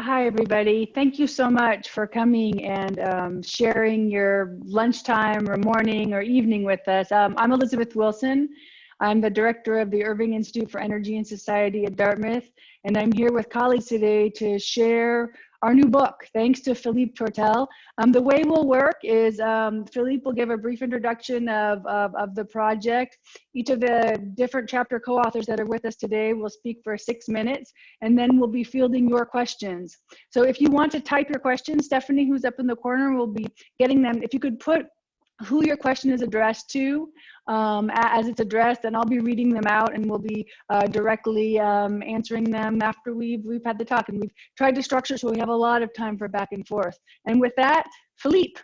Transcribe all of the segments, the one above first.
Hi, everybody. Thank you so much for coming and um, sharing your lunchtime or morning or evening with us. Um, I'm Elizabeth Wilson. I'm the director of the Irving Institute for Energy and Society at Dartmouth, and I'm here with colleagues today to share our new book, thanks to Philippe Tortell. Um, the way we'll work is um, Philippe will give a brief introduction of, of, of, the project. Each of the different chapter co-authors that are with us today will speak for six minutes, and then we'll be fielding your questions. So if you want to type your questions, Stephanie, who's up in the corner, will be getting them. If you could put who your question is addressed to um, as it's addressed, and I'll be reading them out and we'll be uh, directly um, answering them after we've, we've had the talk. And we've tried to structure so we have a lot of time for back and forth. And with that, Philippe.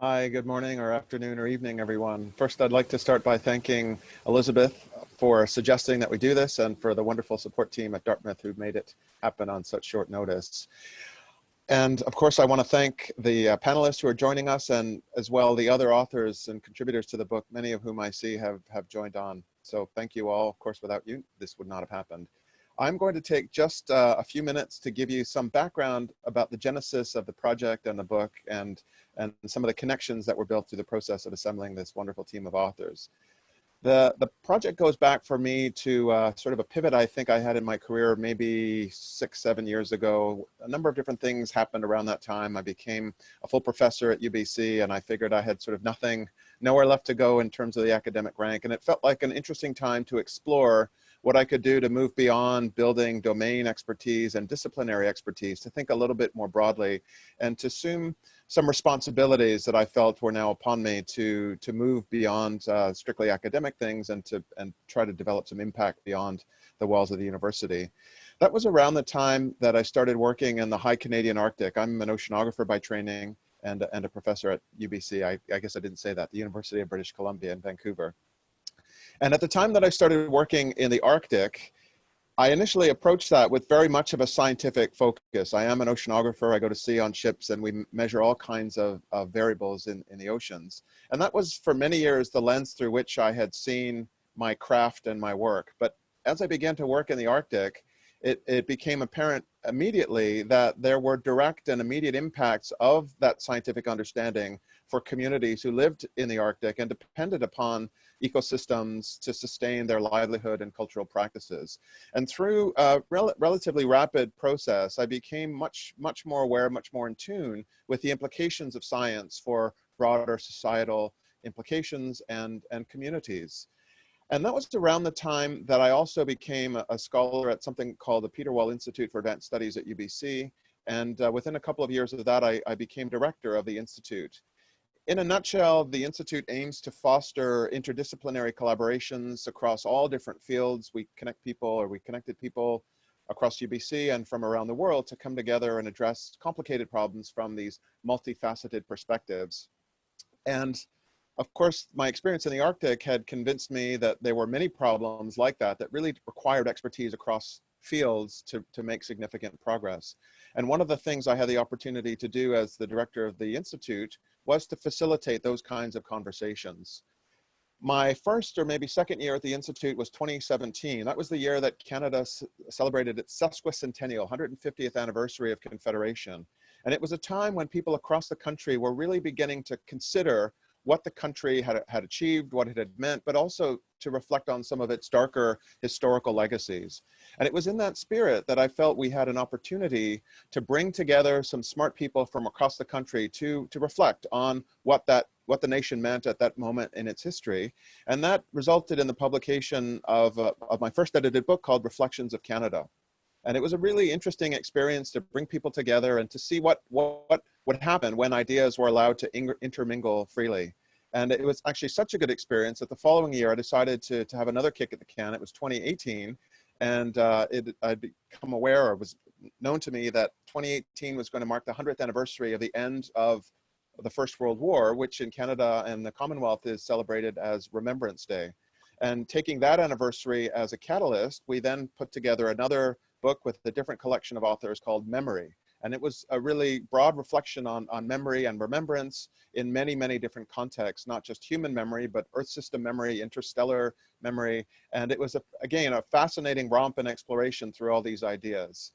Hi, good morning or afternoon or evening, everyone. First, I'd like to start by thanking Elizabeth for suggesting that we do this and for the wonderful support team at Dartmouth who made it happen on such short notice. And of course, I want to thank the uh, panelists who are joining us and as well the other authors and contributors to the book, many of whom I see have, have joined on. So thank you all. Of course, without you, this would not have happened. I'm going to take just uh, a few minutes to give you some background about the genesis of the project and the book and, and some of the connections that were built through the process of assembling this wonderful team of authors. The, the project goes back for me to uh, sort of a pivot I think I had in my career maybe six, seven years ago. A number of different things happened around that time. I became a full professor at UBC and I figured I had sort of nothing, nowhere left to go in terms of the academic rank. And it felt like an interesting time to explore what I could do to move beyond building domain expertise and disciplinary expertise, to think a little bit more broadly and to assume some responsibilities that I felt were now upon me to, to move beyond uh, strictly academic things and to and try to develop some impact beyond the walls of the university. That was around the time that I started working in the high Canadian Arctic. I'm an oceanographer by training and, and a professor at UBC. I, I guess I didn't say that, the University of British Columbia in Vancouver. And at the time that I started working in the Arctic, I initially approached that with very much of a scientific focus. I am an oceanographer. I go to sea on ships and we measure all kinds of, of variables in, in the oceans. And that was for many years the lens through which I had seen my craft and my work. But as I began to work in the Arctic, it, it became apparent immediately that there were direct and immediate impacts of that scientific understanding for communities who lived in the Arctic and depended upon ecosystems to sustain their livelihood and cultural practices. And through a rel relatively rapid process, I became much, much more aware, much more in tune with the implications of science for broader societal implications and, and communities. And that was around the time that I also became a, scholar at something called the Peter Wall Institute for Advanced Studies at UBC. And uh, within a couple of years of that, I, I became director of the Institute in a nutshell, the Institute aims to foster interdisciplinary collaborations across all different fields. We connect people or we connected people across UBC and from around the world to come together and address complicated problems from these multifaceted perspectives. And of course, my experience in the Arctic had convinced me that there were many problems like that that really required expertise across fields to, to make significant progress. And one of the things I had the opportunity to do as the director of the Institute was to facilitate those kinds of conversations. My first or maybe second year at the Institute was 2017. That was the year that Canada celebrated its sesquicentennial, 150th anniversary of Confederation. And it was a time when people across the country were really beginning to consider what the country had, had achieved, what it had meant, but also to reflect on some of its darker historical legacies. And it was in that spirit that I felt we had an opportunity to bring together some smart people from across the country to, to reflect on what that what the nation meant at that moment in its history. And that resulted in the publication of, uh, of my first edited book called Reflections of Canada. And it was a really interesting experience to bring people together and to see what, what, what happened when ideas were allowed to intermingle freely. And it was actually such a good experience that the following year I decided to, to have another kick at the can. It was 2018. And uh, it, I'd become aware or was known to me that 2018 was going to mark the 100th anniversary of the end of the First World War, which in Canada and the Commonwealth is celebrated as Remembrance Day. And taking that anniversary as a catalyst, we then put together another book with a different collection of authors called Memory. And it was a really broad reflection on, on memory and remembrance in many, many different contexts, not just human memory, but Earth system memory, interstellar memory. And it was, a, again, a fascinating romp and exploration through all these ideas.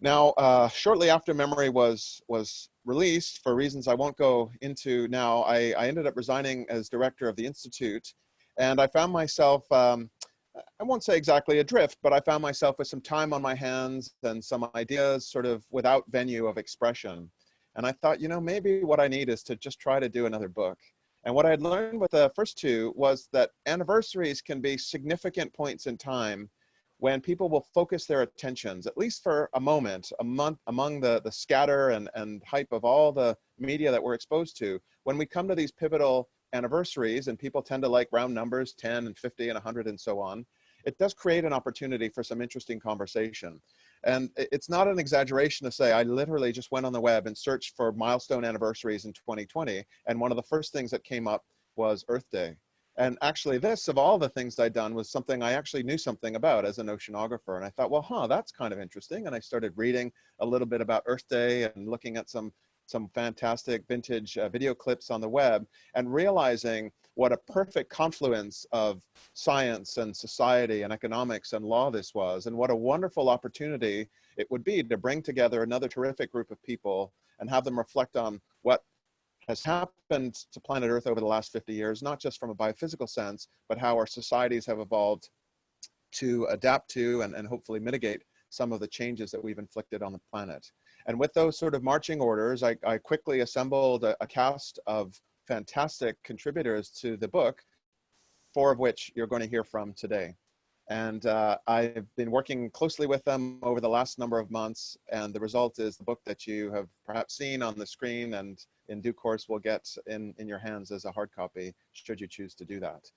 Now, uh, shortly after Memory was was released, for reasons I won't go into now, I, I ended up resigning as director of the institute, and I found myself. Um, I won't say exactly adrift, but I found myself with some time on my hands and some ideas sort of without venue of expression. And I thought, you know, maybe what I need is to just try to do another book. And what I had learned with the first two was that anniversaries can be significant points in time when people will focus their attentions, at least for a moment, a month among the, the scatter and, and hype of all the media that we're exposed to, when we come to these pivotal anniversaries and people tend to like round numbers, 10 and 50 and 100 and so on, it does create an opportunity for some interesting conversation. And it's not an exaggeration to say, I literally just went on the web and searched for milestone anniversaries in 2020. And one of the first things that came up was Earth Day. And actually this, of all the things I'd done, was something I actually knew something about as an oceanographer. And I thought, well, huh, that's kind of interesting. And I started reading a little bit about Earth Day and looking at some some fantastic vintage uh, video clips on the web and realizing what a perfect confluence of science and society and economics and law this was and what a wonderful opportunity it would be to bring together another terrific group of people and have them reflect on what has happened to planet earth over the last 50 years not just from a biophysical sense but how our societies have evolved to adapt to and, and hopefully mitigate some of the changes that we've inflicted on the planet and with those sort of marching orders, I, I quickly assembled a, a, cast of fantastic contributors to the book, four of which you're going to hear from today. And uh, I've been working closely with them over the last number of months. And the result is the book that you have perhaps seen on the screen and in due course will get in, in your hands as a hard copy, should you choose to do that.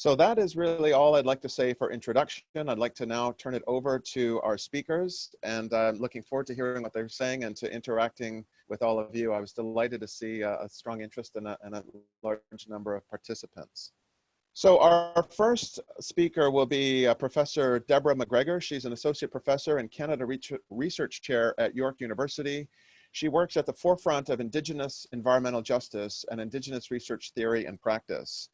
So that is really all I'd like to say for introduction. I'd like to now turn it over to our speakers and I'm looking forward to hearing what they're saying and to interacting with all of you. I was delighted to see a, a strong interest and a, and a large number of participants. So our first speaker will be uh, Professor Deborah McGregor. She's an associate professor and Canada Research Chair at York University. She works at the forefront of Indigenous environmental justice and Indigenous research theory and practice.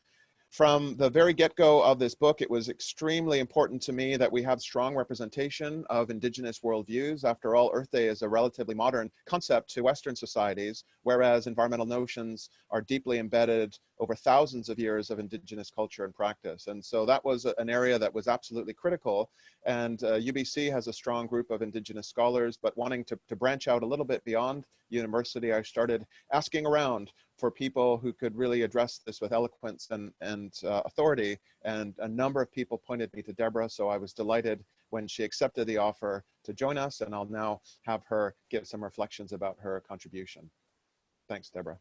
From the very get-go of this book, it was extremely important to me that we have strong representation of indigenous worldviews. After all, Earth Day is a relatively modern concept to Western societies, whereas environmental notions are deeply embedded over thousands of years of indigenous culture and practice. And so that was an area that was absolutely critical. And uh, UBC has a strong group of indigenous scholars, but wanting to, to branch out a little bit beyond university, I started asking around for people who could really address this with eloquence and, and uh, authority. And a number of people pointed me to Deborah, so I was delighted when she accepted the offer to join us, and I'll now have her give some reflections about her contribution. Thanks, Deborah.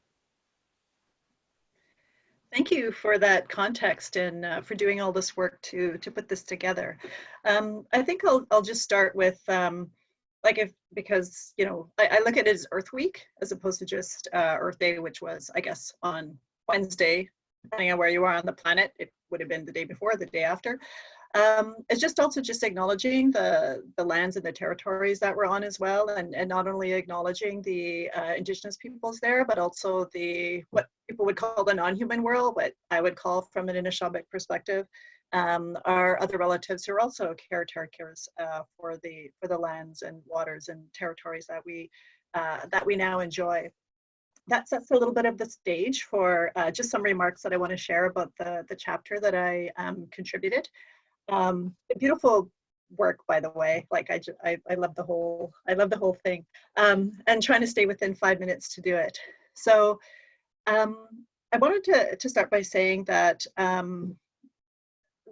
Thank you for that context and uh, for doing all this work to to put this together. Um, I think I'll I'll just start with um, like if because you know I, I, look at it as Earth Week as opposed to just uh, Earth Day, which was I guess on Wednesday, depending on where you are on the planet. It would have been the day before, the day after. Um, it's just also just acknowledging the the lands and the territories that we're on as well, and and not only acknowledging the uh, indigenous peoples there, but also the what people would call the non-human world, what I would call from an Anishinaabeg perspective, um, our other relatives who are also caretakers uh, for the for the lands and waters and territories that we uh, that we now enjoy. That sets a little bit of the stage for uh, just some remarks that I want to share about the the chapter that I um, contributed. Um, beautiful work, by the way. Like I, I, I love the whole, I love the whole thing. Um, and trying to stay within five minutes to do it. So um, I wanted to, to start by saying that um,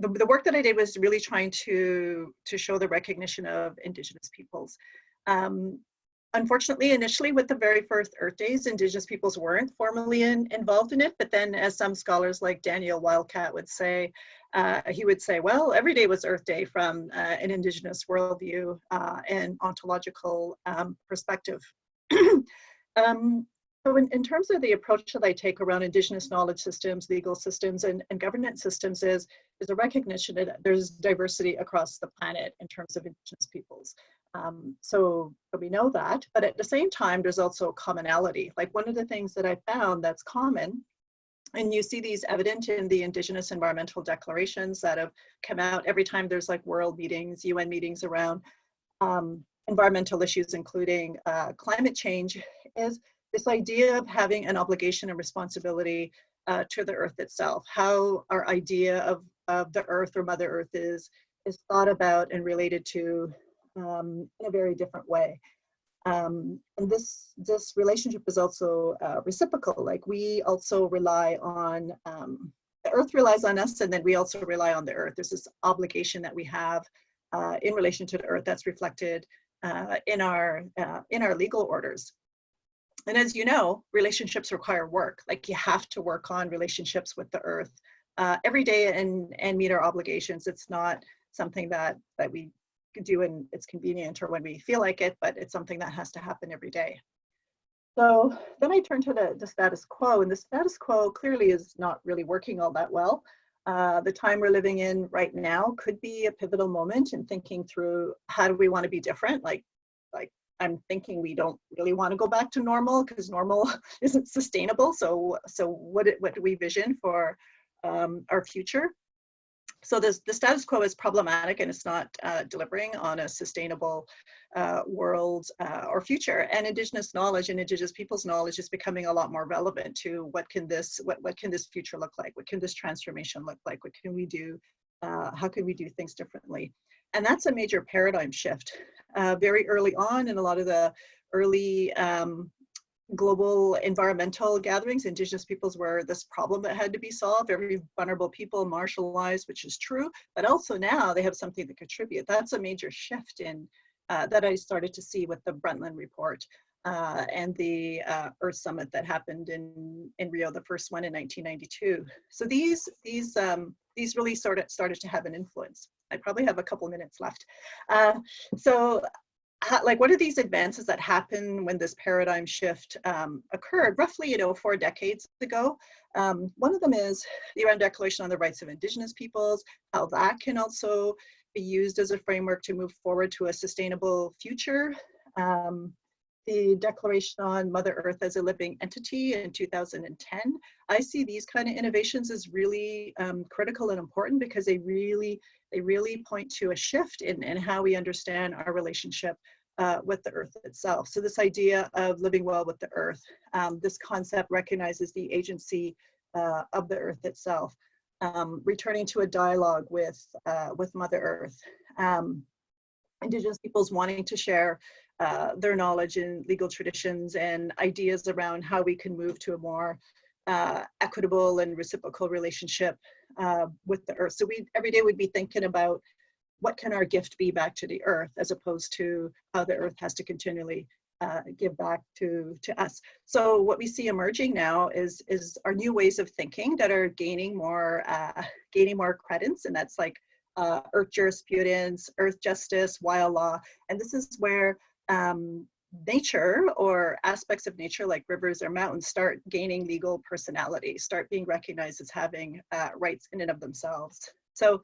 the, the work that I did was really trying to, to show the recognition of Indigenous peoples. Um, unfortunately, initially with the very first Earth Days, Indigenous peoples weren't formally in, involved in it, but then as some scholars like Daniel Wildcat would say, uh, he would say, well, every day was Earth Day from uh, an Indigenous worldview uh, and ontological um, perspective. um, so in, in, terms of the approach that I take around Indigenous knowledge systems, legal systems, and, and governance systems is, is a recognition that there's diversity across the planet in terms of Indigenous peoples. Um, so we know that, but at the same time, there's also commonality. Like one of the things that I found that's common, and you see these evident in the Indigenous environmental declarations that have come out every time there's like world meetings, UN meetings around, um, environmental issues, including uh, climate change, is this idea of having an obligation and responsibility uh, to the earth itself, how our idea of, of the earth or Mother Earth is, is thought about and related to um, in a very different way. Um, and this, this relationship is also uh, reciprocal, like we also rely on, um, the earth relies on us and then we also rely on the earth. There's this obligation that we have uh, in relation to the earth that's reflected uh, in, our, uh, in our legal orders. And as you know, relationships require work. Like you have to work on relationships with the earth uh, every day and, and meet our obligations. It's not something that, that we do when it's convenient or when we feel like it, but it's something that has to happen every day. So then I turn to the, the status quo and the status quo clearly is not really working all that well. Uh, the time we're living in right now could be a pivotal moment in thinking through how do we want to be different? Like, like I'm thinking we don't really want to go back to normal because normal isn't sustainable. So, so what, what do we vision for um, our future? So this, the status quo is problematic and it's not uh, delivering on a sustainable uh, world uh, or future. And Indigenous knowledge and Indigenous people's knowledge is becoming a lot more relevant to what can this, what, what can this future look like? What can this transformation look like? What can we do? Uh, how can we do things differently? And that's a major paradigm shift. Uh, very early on in a lot of the early um, global environmental gatherings, indigenous peoples were this problem that had to be solved. Every vulnerable people marginalized, which is true, but also now they have something to contribute. That's a major shift in uh, that I started to see with the Brundtland report uh, and the uh, Earth Summit that happened in in Rio, the first one in 1992. So these these um, these really sort of started to have an influence. I probably have a couple minutes left. Uh, so like what are these advances that happen when this paradigm shift um, occurred roughly you know four decades ago um, one of them is the UN Declaration on the Rights of Indigenous Peoples how that can also be used as a framework to move forward to a sustainable future um, the Declaration on Mother Earth as a Living Entity in 2010. I see these kind of innovations as really um, critical and important because they really they really point to a shift in, in how we understand our relationship uh, with the earth itself. So this idea of living well with the earth, um, this concept recognizes the agency uh, of the earth itself, um, returning to a dialogue with, uh, with Mother Earth. Um, Indigenous peoples wanting to share uh, their knowledge in legal traditions and ideas around how we can move to a more uh, equitable and reciprocal relationship uh, with the earth. So we every day we'd be thinking about what can our gift be back to the earth as opposed to how the earth has to continually uh, give back to, to us. So what we see emerging now is, is our new ways of thinking that are gaining more, uh, gaining more credence and that's like uh, earth jurisprudence, earth justice, wild law. And this is where um, nature or aspects of nature like rivers or mountains start gaining legal personality, start being recognized as having uh, rights in and of themselves. So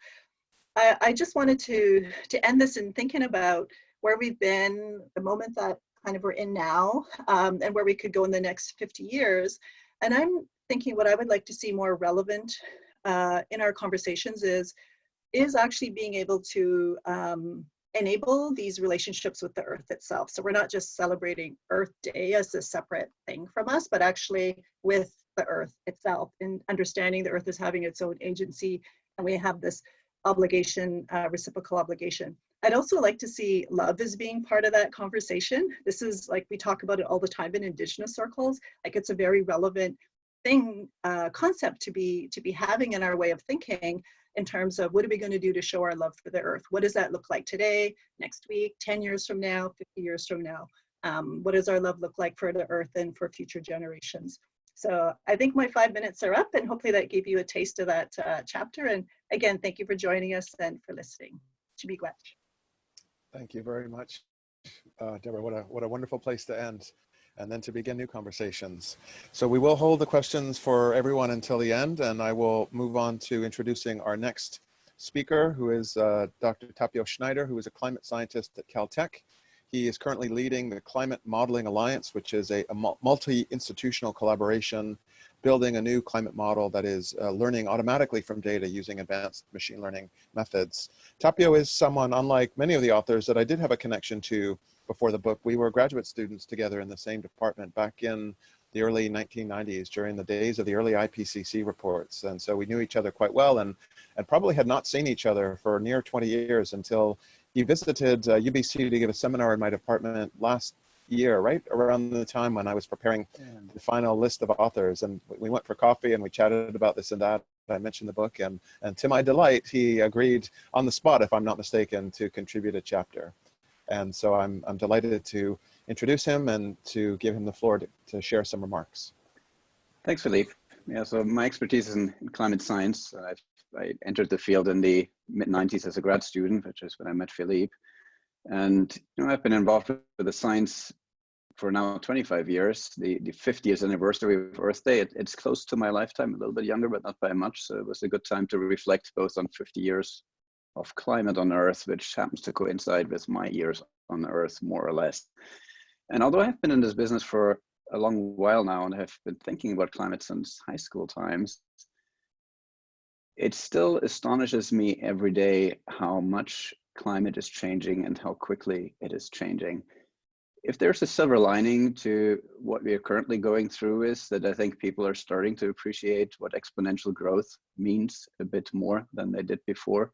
I, I, just wanted to, to end this in thinking about where we've been, the moment that kind of we're in now, um, and where we could go in the next 50 years. And I'm thinking what I would like to see more relevant uh, in our conversations is, is actually being able to um, enable these relationships with the earth itself. So we're not just celebrating Earth Day as a separate thing from us, but actually with the earth itself and understanding the earth is having its own agency and we have this obligation, uh, reciprocal obligation. I'd also like to see love as being part of that conversation. This is like, we talk about it all the time in indigenous circles. Like it's a very relevant thing, uh, concept to be, to be having in our way of thinking in terms of what are we going to do to show our love for the earth? What does that look like today, next week, 10 years from now, 50 years from now? Um, what does our love look like for the earth and for future generations? So I think my five minutes are up and hopefully that gave you a taste of that uh, chapter. And again, thank you for joining us and for listening. Chi-miigwech. Thank you very much, uh, Deborah. What a, what a wonderful place to end and then to begin new conversations. So we will hold the questions for everyone until the end, and I will move on to introducing our next speaker, who is uh, Dr. Tapio Schneider, who is a climate scientist at Caltech. He is currently leading the Climate Modeling Alliance, which is a, a multi-institutional collaboration building a new climate model that is uh, learning automatically from data using advanced machine learning methods. Tapio is someone, unlike many of the authors that I did have a connection to before the book, we were graduate students together in the same department back in the early 1990s during the days of the early IPCC reports. And so we knew each other quite well and, and probably had not seen each other for near 20 years until he visited uh, UBC to give a seminar in my department last year, right around the time when I was preparing the final list of authors. And we went for coffee and we chatted about this and that. I mentioned the book and, and to my delight, he agreed on the spot, if I'm not mistaken, to contribute a chapter. And so I'm, I'm delighted to introduce him and to give him the floor to, to share some remarks. Thanks, Philippe. Yeah, so my expertise is in climate science. Uh, i I entered the field in the mid 90s as a grad student, which is when I met Philippe. And you know, I've been involved with the science for now 25 years. The, the 50th anniversary of Earth Day, it, it's close to my lifetime, a little bit younger, but not by much. So it was a good time to reflect both on 50 years of climate on Earth, which happens to coincide with my years on Earth, more or less. And although I've been in this business for a long while now and have been thinking about climate since high school times, it still astonishes me every day how much climate is changing and how quickly it is changing. If there's a silver lining to what we are currently going through is that I think people are starting to appreciate what exponential growth means a bit more than they did before.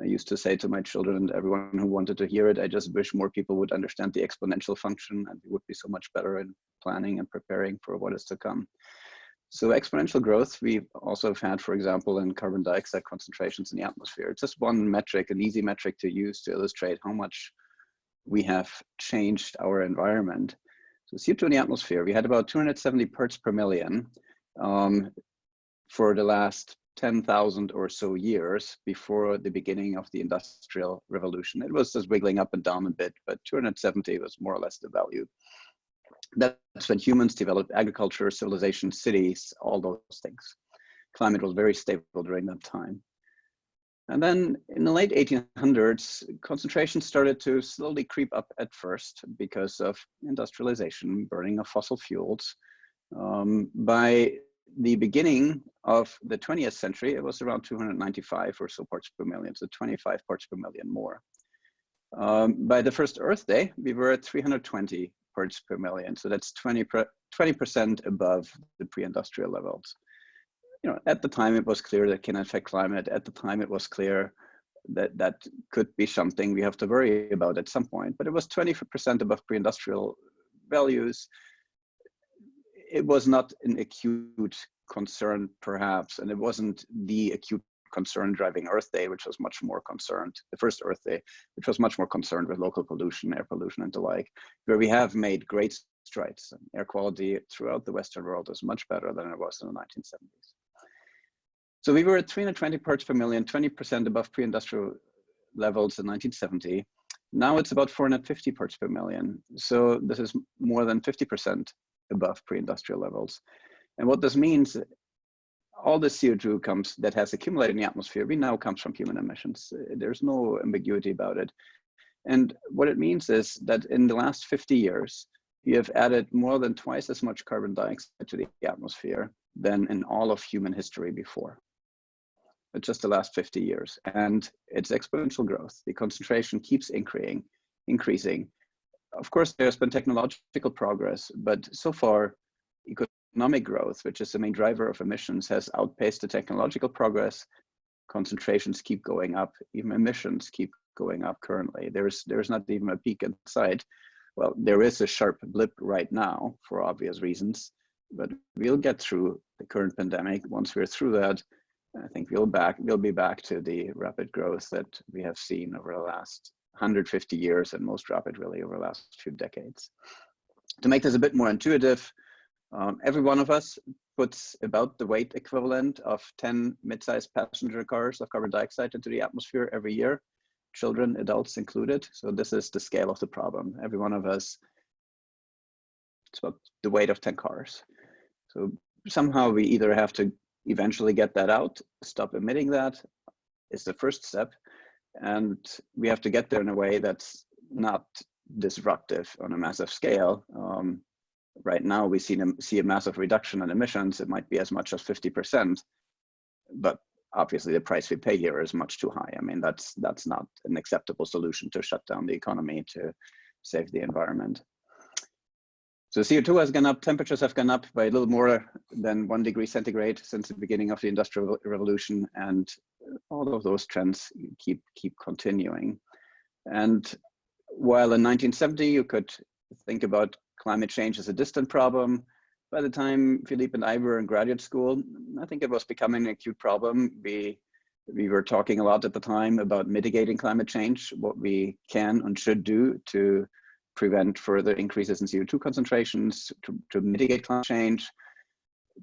I used to say to my children and everyone who wanted to hear it, I just wish more people would understand the exponential function and we would be so much better in planning and preparing for what is to come. So exponential growth, we also have had, for example, in carbon dioxide concentrations in the atmosphere. It's just one metric, an easy metric to use to illustrate how much we have changed our environment. So CO2 in the atmosphere, we had about 270 parts per million um, for the last 10,000 or so years before the beginning of the industrial revolution. It was just wiggling up and down a bit, but 270 was more or less the value. That's when humans developed agriculture, civilization, cities, all those things. Climate was very stable during that time. And then in the late 1800s, concentration started to slowly creep up at first because of industrialization, burning of fossil fuels. Um, by the beginning of the 20th century, it was around 295 or so parts per million, so 25 parts per million more. Um, by the first Earth Day, we were at 320 parts per million, so that's 20 percent above the pre-industrial levels. You know, at the time it was clear that can affect climate. At the time it was clear that that could be something we have to worry about at some point. But it was 20% above pre-industrial values it was not an acute concern, perhaps, and it wasn't the acute concern driving Earth Day, which was much more concerned, the first Earth Day, which was much more concerned with local pollution, air pollution, and the like, where we have made great strides. Air quality throughout the Western world is much better than it was in the 1970s. So we were at 320 parts per million, 20% above pre-industrial levels in 1970. Now it's about 450 parts per million. So this is more than 50% above pre-industrial levels. And what this means, all the CO2 comes that has accumulated in the atmosphere, we now comes from human emissions. There's no ambiguity about it. And what it means is that in the last 50 years, we have added more than twice as much carbon dioxide to the atmosphere than in all of human history before. It's just the last 50 years. And it's exponential growth. The concentration keeps increasing, increasing of course, there's been technological progress, but so far, economic growth, which is the main driver of emissions, has outpaced the technological progress. Concentrations keep going up, even emissions keep going up currently. There's, there's not even a peak in sight. Well, there is a sharp blip right now for obvious reasons, but we'll get through the current pandemic. Once we're through that, I think we'll back we'll be back to the rapid growth that we have seen over the last 150 years and most rapid really over the last few decades. To make this a bit more intuitive, um, every one of us puts about the weight equivalent of 10 mid-sized passenger cars of carbon dioxide into the atmosphere every year, children, adults included. So this is the scale of the problem. Every one of us, it's about the weight of 10 cars. So somehow we either have to eventually get that out, stop emitting that is the first step, and we have to get there in a way that's not disruptive on a massive scale. Um, right now we see, see a massive reduction in emissions, it might be as much as 50%, but obviously the price we pay here is much too high. I mean, that's, that's not an acceptable solution to shut down the economy to save the environment. So CO2 has gone up, temperatures have gone up by a little more than one degree centigrade since the beginning of the Industrial Revolution, and all of those trends keep, keep continuing. And while in 1970 you could think about climate change as a distant problem, by the time Philippe and I were in graduate school, I think it was becoming an acute problem. We, we were talking a lot at the time about mitigating climate change, what we can and should do to prevent further increases in CO2 concentrations, to, to mitigate climate change,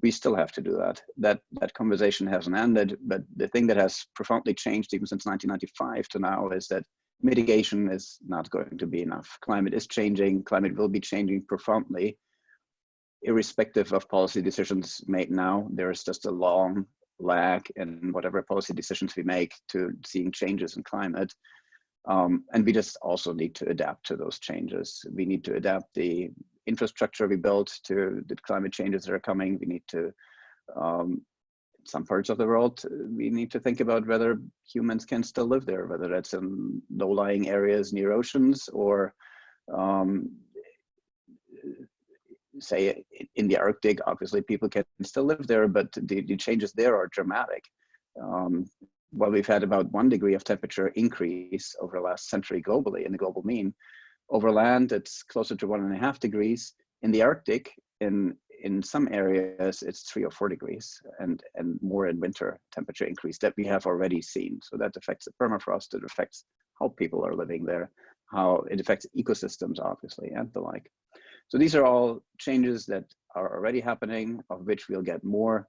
we still have to do that. That that conversation hasn't ended, but the thing that has profoundly changed even since 1995 to now is that mitigation is not going to be enough. Climate is changing, climate will be changing profoundly. Irrespective of policy decisions made now, there is just a long lag in whatever policy decisions we make to seeing changes in climate. Um, and we just also need to adapt to those changes. We need to adapt the infrastructure we built to the climate changes that are coming. We need to, um, some parts of the world, we need to think about whether humans can still live there, whether that's in low-lying areas near oceans or um, say in the Arctic, obviously people can still live there, but the, the changes there are dramatic. Um, well, we've had about one degree of temperature increase over the last century globally in the global mean. Over land, it's closer to one and a half degrees. In the Arctic, in in some areas, it's three or four degrees and, and more in winter temperature increase that we have already seen. So that affects the permafrost, it affects how people are living there, how it affects ecosystems, obviously, and the like. So these are all changes that are already happening, of which we'll get more,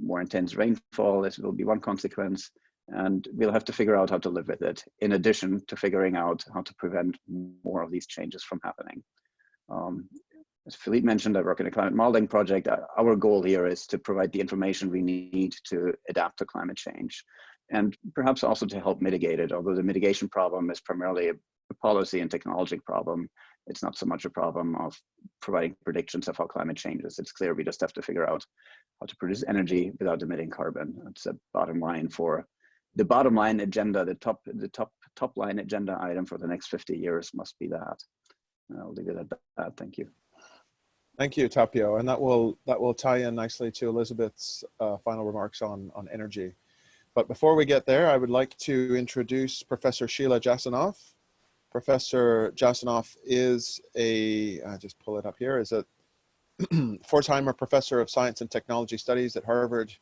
more intense rainfall. This will be one consequence and we'll have to figure out how to live with it in addition to figuring out how to prevent more of these changes from happening. Um, as Philippe mentioned, I work in a climate modeling project. Uh, our goal here is to provide the information we need to adapt to climate change and perhaps also to help mitigate it, although the mitigation problem is primarily a, policy and technology problem. It's not so much a problem of providing predictions of how climate changes. It's clear we just have to figure out how to produce energy without emitting carbon. That's a bottom line for the bottom line agenda, the top, the top, top line agenda item for the next 50 years must be that. I'll leave it at that. Thank you. Thank you, Tapio, and that will that will tie in nicely to Elizabeth's uh, final remarks on on energy. But before we get there, I would like to introduce Professor Sheila Jasanoff. Professor Jasanoff is a I just pull it up here is a Pforzheimer professor of science and technology studies at Harvard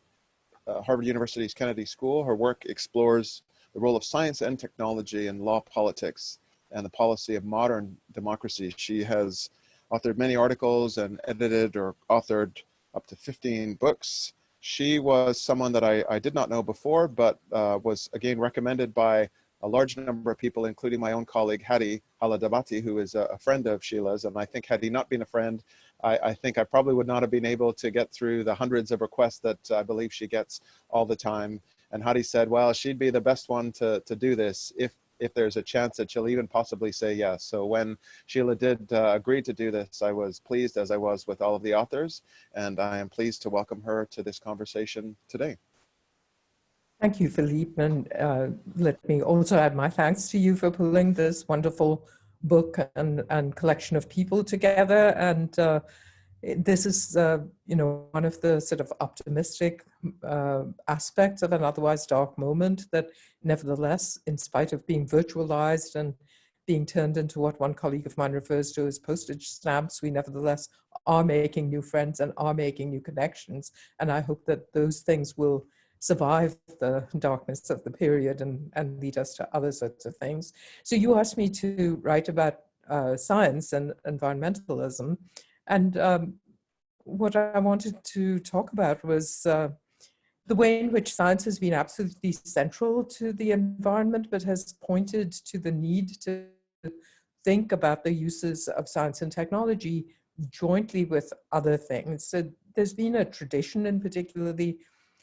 uh, Harvard University's Kennedy School. Her work explores the role of science and technology in law politics and the policy of modern democracy. She has authored many articles and edited or authored up to 15 books. She was someone that I, I did not know before, but uh, was again recommended by a large number of people, including my own colleague, Hadi Dowlatabadi, who is a, a friend of Sheila's. And I think had he not been a friend, I, I, think I probably would not have been able to get through the hundreds of requests that I believe she gets all the time. And Hadi said, well, she'd be the best one to, to do this if, if there's a chance that she'll even possibly say yes. So when Sheila did uh, agree to do this, I was pleased as I was with all of the authors, and I am pleased to welcome her to this conversation today. Thank you, Philippe, and uh, let me also add my thanks to you for pulling this wonderful book and, and collection of people together. And uh, this is, uh, you know, one of the sort of optimistic uh, aspects of an otherwise dark moment that nevertheless, in spite of being virtualized and being turned into what one colleague of mine refers to as postage stamps, we nevertheless are making new friends and are making new connections. And I hope that those things will survive the darkness of the period and, and lead us to other sorts of things. So you asked me to write about uh, science and environmentalism. And um, what I wanted to talk about was uh, the way in which science has been absolutely central to the environment, but has pointed to the need to think about the uses of science and technology jointly with other things. So there's been a tradition in particularly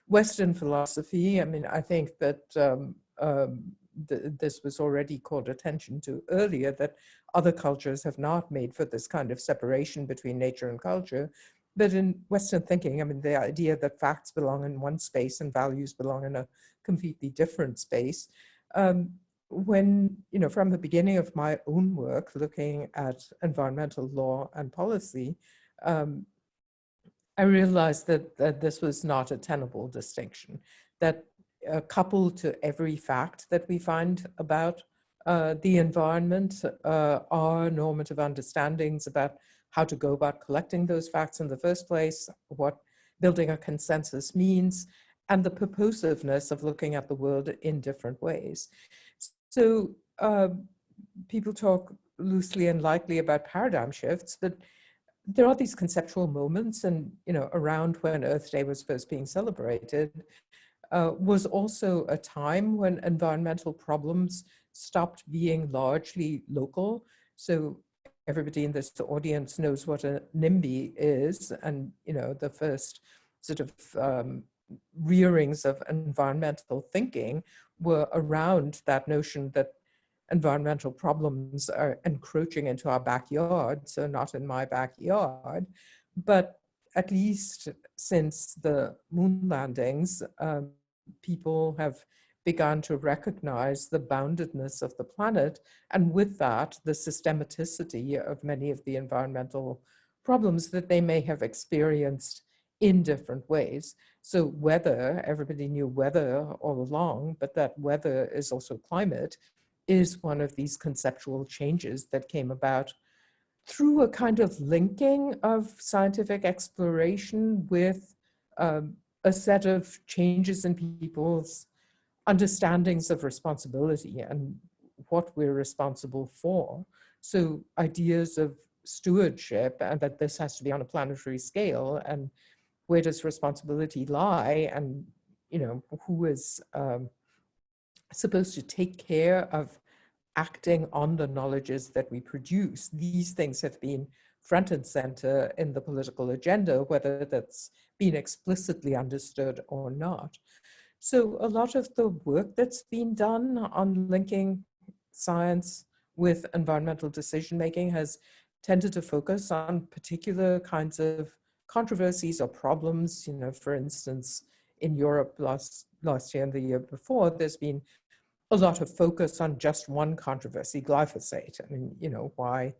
Western philosophy, I mean, I think that um, um, th this was already called attention to earlier, that other cultures have not made for this kind of separation between nature and culture. But in Western thinking, I mean, the idea that facts belong in one space and values belong in a completely different space. Um, when, you know, from the beginning of my own work looking at environmental law and policy, um, I realized that, that this was not a tenable distinction, that uh, coupled to every fact that we find about uh, the environment uh, are normative understandings about how to go about collecting those facts in the first place, what building a consensus means, and the purposiveness of looking at the world in different ways. So uh, people talk loosely and lightly about paradigm shifts, but there are these conceptual moments and, you know, around when Earth Day was first being celebrated, uh, was also a time when environmental problems stopped being largely local. So everybody in this audience knows what a NIMBY is and, you know, the first sort of um, rearings of environmental thinking were around that notion that environmental problems are encroaching into our backyard, so not in my backyard, but at least since the moon landings, um, people have begun to recognize the boundedness of the planet, and with that, the systematicity of many of the environmental problems that they may have experienced in different ways. So weather, everybody knew weather all along, but that weather is also climate, is one of these conceptual changes that came about through a kind of linking of scientific exploration with um, a set of changes in people's understandings of responsibility and what we're responsible for. So ideas of stewardship and that this has to be on a planetary scale and where does responsibility lie and you know who is um, supposed to take care of acting on the knowledges that we produce. These things have been front and center in the political agenda, whether that's been explicitly understood or not. So a lot of the work that's been done on linking science with environmental decision making has tended to focus on particular kinds of controversies or problems. You know, for instance, in Europe last last year and the year before, there's been a lot of focus on just one controversy, glyphosate. I mean, you know, why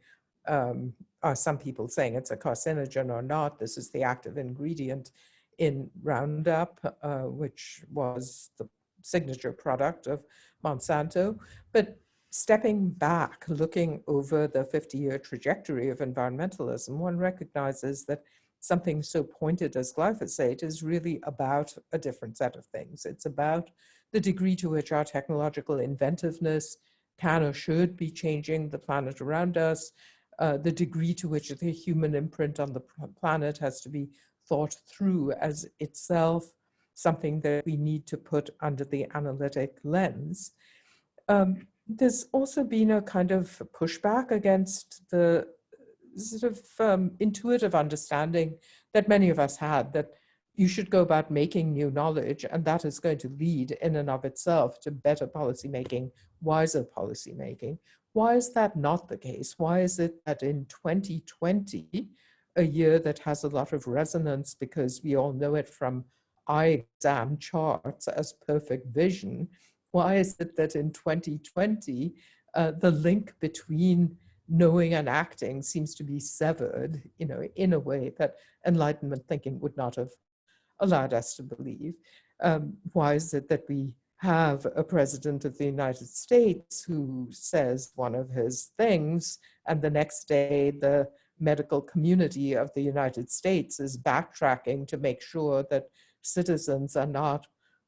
um, are some people saying it's a carcinogen or not? This is the active ingredient in Roundup, uh, which was the signature product of Monsanto. But stepping back, looking over the 50-year trajectory of environmentalism, one recognizes that something so pointed as glyphosate is really about a different set of things. It's about the degree to which our technological inventiveness can or should be changing the planet around us, uh, the degree to which the human imprint on the planet has to be thought through as itself something that we need to put under the analytic lens. Um, there's also been a kind of pushback against the sort of um, intuitive understanding that many of us had that you should go about making new knowledge and that is going to lead in and of itself to better policymaking, wiser policymaking. Why is that not the case? Why is it that in 2020, a year that has a lot of resonance because we all know it from eye exam charts as perfect vision, why is it that in 2020, uh, the link between knowing and acting seems to be severed, you know, in a way that Enlightenment thinking would not have allowed us to believe. Um, why is it that we have a president of the United States who says one of his things and the next day the medical community of the United States is backtracking to make sure that citizens are not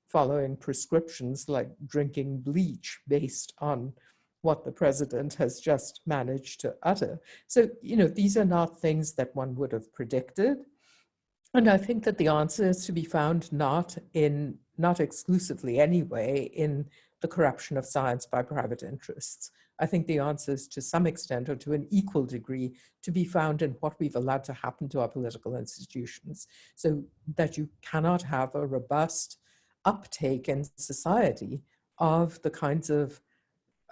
following prescriptions like drinking bleach based on what the president has just managed to utter. So, you know, these are not things that one would have predicted. And I think that the answer is to be found not in, not exclusively anyway, in the corruption of science by private interests. I think the answer is to some extent or to an equal degree to be found in what we've allowed to happen to our political institutions. So that you cannot have a robust uptake in society of the kinds of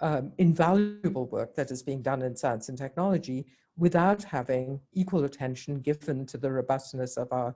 um, invaluable work that is being done in science and technology without having equal attention given to the robustness of our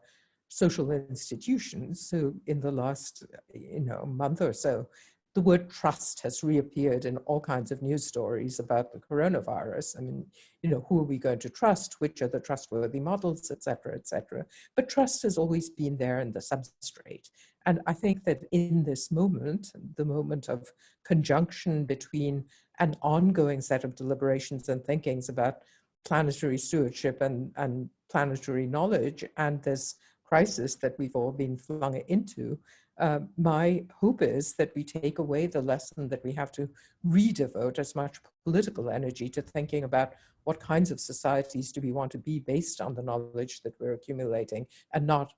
social institutions. So in the last you know, month or so, the word trust has reappeared in all kinds of news stories about the coronavirus. I mean, you know, who are we going to trust? Which are the trustworthy models, et cetera, et cetera. But trust has always been there in the substrate. And I think that in this moment, the moment of conjunction between an ongoing set of deliberations and thinkings about planetary stewardship and, and planetary knowledge and this crisis that we've all been flung into, uh, my hope is that we take away the lesson that we have to redevote as much political energy to thinking about what kinds of societies do we want to be based on the knowledge that we're accumulating and not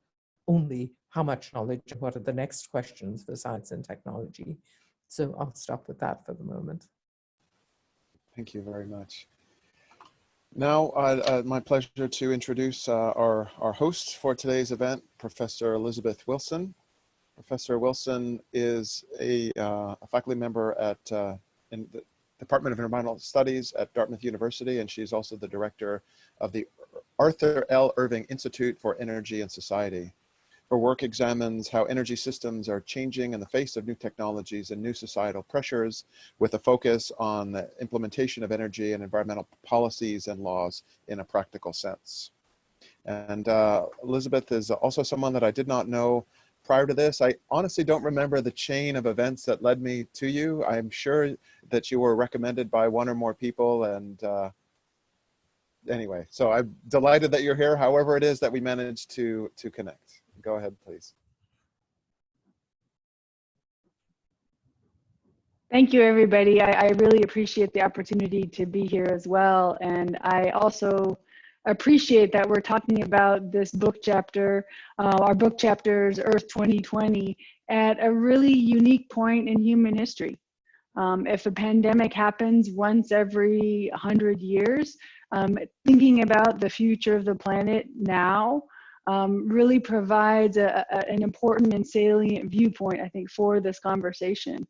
only how much knowledge and what are the next questions for science and technology. So I'll stop with that for the moment. Thank you very much. Now, uh, uh, my pleasure to introduce uh, our, our host for today's event, Professor Elizabeth Wilson. Professor Wilson is a, uh, a faculty member at uh, in the Department of Environmental Studies at Dartmouth University, and she's also the director of the Arthur L. Irving Institute for Energy and Society. Her work examines how energy systems are changing in the face of new technologies and new societal pressures with a focus on the implementation of energy and environmental policies and laws in a practical sense. And uh, Elizabeth is also someone that I did not know prior to this. I honestly don't remember the chain of events that led me to you. I'm sure that you were recommended by one or more people and uh, anyway, so I'm delighted that you're here, however it is that we managed to, to connect. Go ahead, please. Thank you, everybody. I, I, really appreciate the opportunity to be here as well. And I also appreciate that we're talking about this book chapter, uh, our book chapters, Earth 2020, at a really unique point in human history. Um, if a pandemic happens once every 100 years, um, thinking about the future of the planet now um, really provides a, a, an important and salient viewpoint, I think, for this conversation.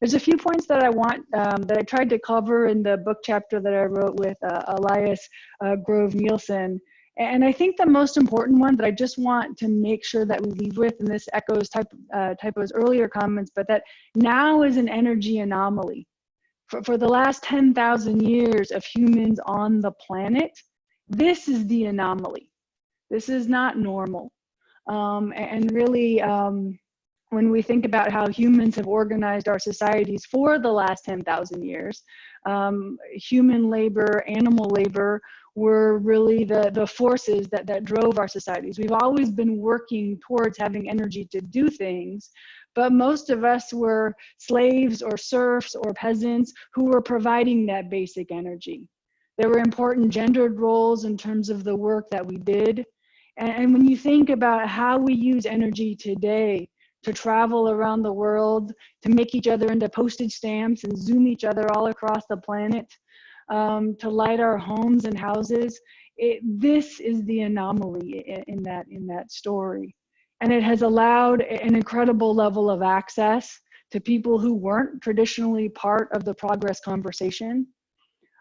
There's a few points that I want, um, that I tried to cover in the book chapter that I wrote with uh, Elias uh, Grove Nielsen. And I think the most important one that I just want to make sure that we leave with, and this echoes type, uh, Tapio's earlier comments, but that now is an energy anomaly. For, for the last 10,000 years of humans on the planet, this is the anomaly. This is not normal. Um, and really, um, when we think about how humans have organized our societies for the last 10,000 years, um, human labor, animal labor were really the, the forces that, that drove our societies. We've always been working towards having energy to do things, but most of us were slaves or serfs or peasants who were providing that basic energy. There were important gendered roles in terms of the work that we did. And, when you think about how we use energy today, to travel around the world, to make each other into postage stamps and zoom each other all across the planet, um, to light our homes and houses. It, this is the anomaly in, in, that, in that story. And it has allowed an incredible level of access to people who weren't traditionally part of the progress conversation.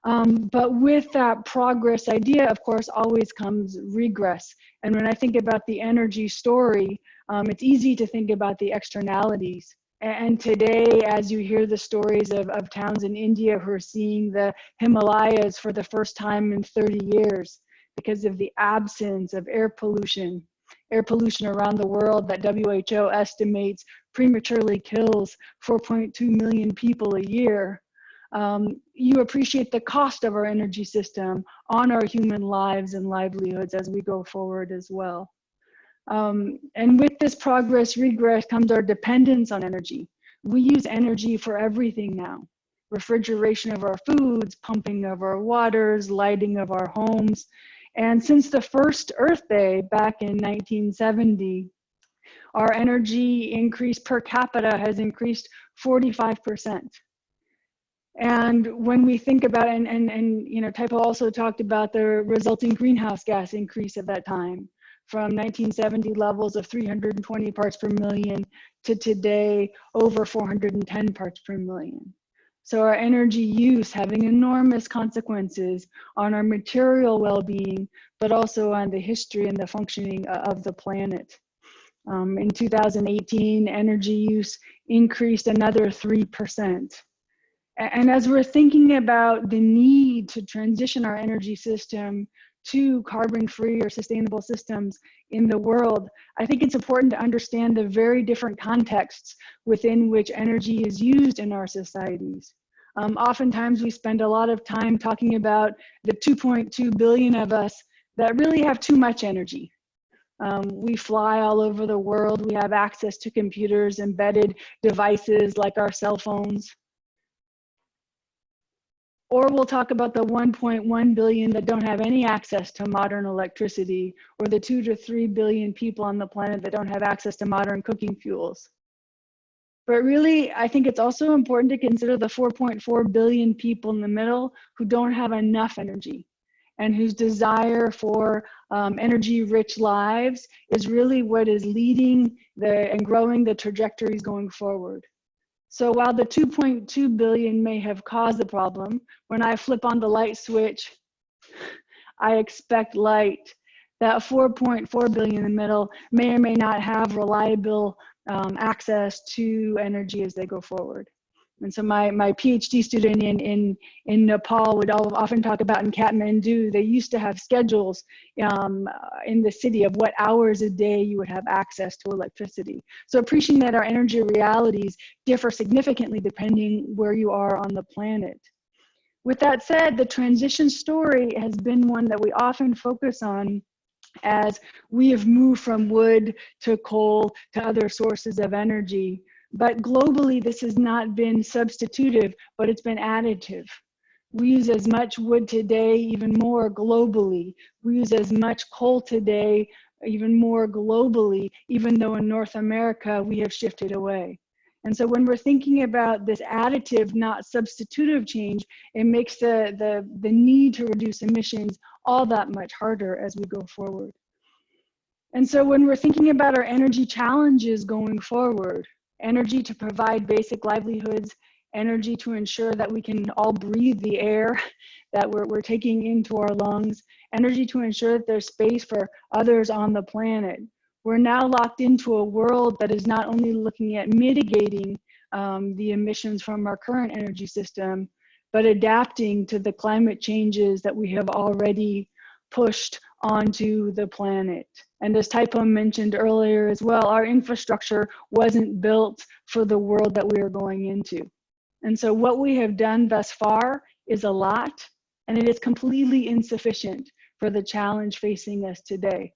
Um, but with that progress idea, of course, always comes regress. And when I think about the energy story, um, it's easy to think about the externalities. And today, as you hear the stories of, of towns in India who are seeing the Himalayas for the first time in 30 years because of the absence of air pollution, air pollution around the world that WHO estimates prematurely kills 4.2 million people a year. Um, you appreciate the cost of our energy system on our human lives and livelihoods as we go forward as well. Um, and with this progress regress comes our dependence on energy. We use energy for everything now. Refrigeration of our foods, pumping of our waters, lighting of our homes. And since the first Earth Day back in 1970, our energy increase per capita has increased 45%. And when we think about, and, and, and you know, Tapio also talked about the resulting greenhouse gas increase at that time from 1970 levels of 320 parts per million to today over 410 parts per million. So our energy use having enormous consequences on our material well-being, but also on the history and the functioning of the planet. Um, in 2018, energy use increased another 3%. And as we're thinking about the need to transition our energy system to carbon-free or sustainable systems in the world, I think it's important to understand the very different contexts within which energy is used in our societies. Um, oftentimes we spend a lot of time talking about the 2.2 billion of us that really have too much energy. Um, we fly all over the world. We have access to computers, embedded devices like our cell phones. Or we'll talk about the 1.1 billion that don't have any access to modern electricity, or the two to three billion people on the planet that don't have access to modern cooking fuels. But really, I think it's also important to consider the 4.4 billion people in the middle who don't have enough energy and whose desire for um, energy rich lives is really what is leading the and growing the trajectories going forward. So while the 2.2 billion may have caused the problem, when I flip on the light switch, I expect light. That 4.4 billion in the middle may or may not have reliable um, access to energy as they go forward. And so my, my PhD student in, in, in Nepal would all, often talk about in Kathmandu, they used to have schedules um, in the city of what hours a day you would have access to electricity. So appreciating that our energy realities differ significantly depending where you are on the planet. With that said, the transition story has been one that we often focus on as we have moved from wood to coal to other sources of energy. But globally, this has not been substitutive, but it's been additive. We use as much wood today, even more globally. We use as much coal today, even more globally, even though in North America, we have shifted away. And so when we're thinking about this additive, not substitutive change, it makes the, the, the need to reduce emissions all that much harder as we go forward. And so when we're thinking about our energy challenges going forward, energy to provide basic livelihoods, energy to ensure that we can all breathe the air that we're, we're taking into our lungs, energy to ensure that there's space for others on the planet. We're now locked into a world that is not only looking at mitigating um, the emissions from our current energy system, but adapting to the climate changes that we have already pushed onto the planet. And as Tapio mentioned earlier as well, our infrastructure wasn't built for the world that we are going into. And so what we have done thus far is a lot, and it is completely insufficient for the challenge facing us today.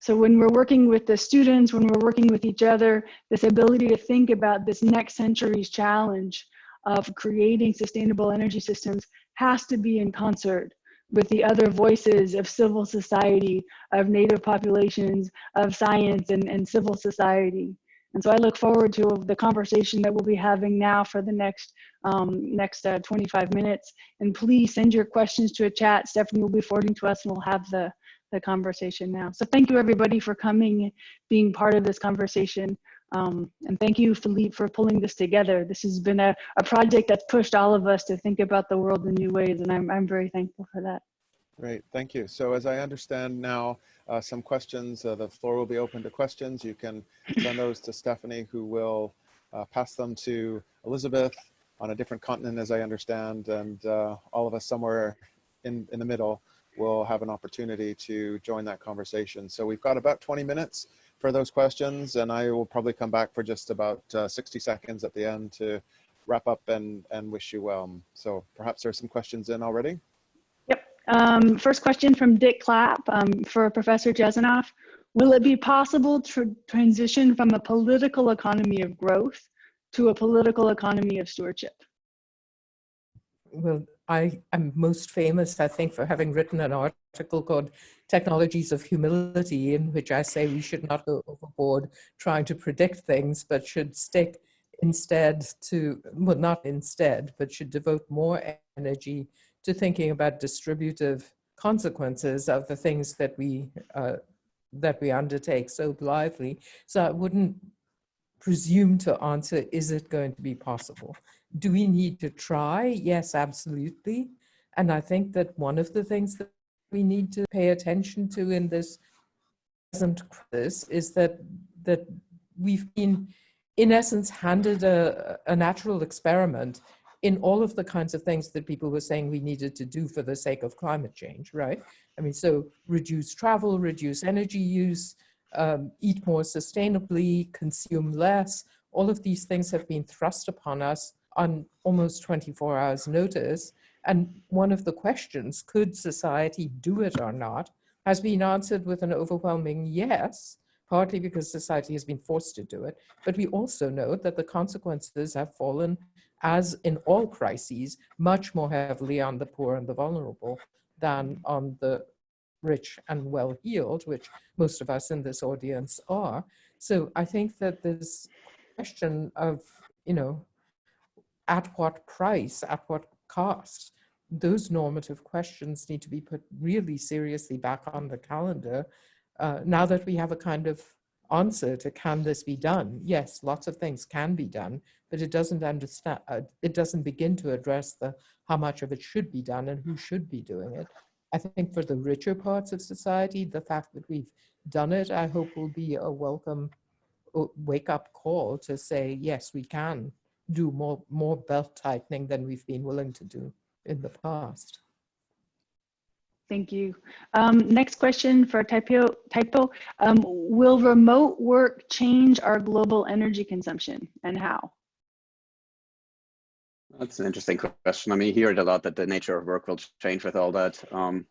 So when we're working with the students, when we're working with each other, this ability to think about this next century's challenge of creating sustainable energy systems has to be in concert with the other voices of civil society, of native populations, of science and, and civil society. And so I look forward to the conversation that we'll be having now for the next um, next uh, 25 minutes. And please send your questions to a chat. Stephanie will be forwarding to us and we'll have the, the conversation now. So thank you everybody for coming, being part of this conversation. Um, and thank you, Philippe, for pulling this together. This has been a, a project that's pushed all of us to think about the world in new ways, and I'm, I'm very thankful for that. Great, thank you. So as I understand now, uh, some questions, uh, the floor will be open to questions. You can send those to Stephanie, who will uh, pass them to Elizabeth on a different continent, as I understand, and uh, all of us somewhere in, in the middle will have an opportunity to join that conversation. So we've got about 20 minutes for those questions, and I will probably come back for just about uh, 60 seconds at the end to wrap up and, and wish you well. So perhaps there are some questions in already. Yep. Um, first question from Dick Clapp um, for Professor Jasanoff. Will it be possible to transition from a political economy of growth to a political economy of stewardship? Well, I am most famous, I think, for having written an article called Technologies of Humility, in which I say we should not go overboard trying to predict things, but should stick instead to, well, not instead, but should devote more energy to thinking about distributive consequences of the things that we uh, that we undertake so blithely. So I wouldn't presume to answer, is it going to be possible? Do we need to try? Yes, absolutely. And I think that one of the things that we need to pay attention to in this present crisis is that that we've been, in essence, handed a, a natural experiment in all of the kinds of things that people were saying we needed to do for the sake of climate change, right? I mean, so reduce travel, reduce energy use, um, eat more sustainably, consume less. All of these things have been thrust upon us on almost 24 hours notice. And one of the questions, could society do it or not, has been answered with an overwhelming yes, partly because society has been forced to do it. But we also know that the consequences have fallen, as in all crises, much more heavily on the poor and the vulnerable than on the rich and well-heeled, which most of us in this audience are. So I think that this question of, you know, at what price, at what cost, those normative questions need to be put really seriously back on the calendar uh, now that we have a kind of answer to can this be done? Yes, lots of things can be done, but it doesn't understand, uh, it doesn't begin to address the how much of it should be done and who should be doing it. I think for the richer parts of society, the fact that we've done it, I hope will be a welcome uh, wake up call to say, yes, we can do more, more belt tightening than we've been willing to do in the past. Thank you. Um, next question for Tapio. Tapio. Um, will remote work change our global energy consumption and how? That's an interesting question. I mean, you hear it a lot that the nature of work will change with all that. Um,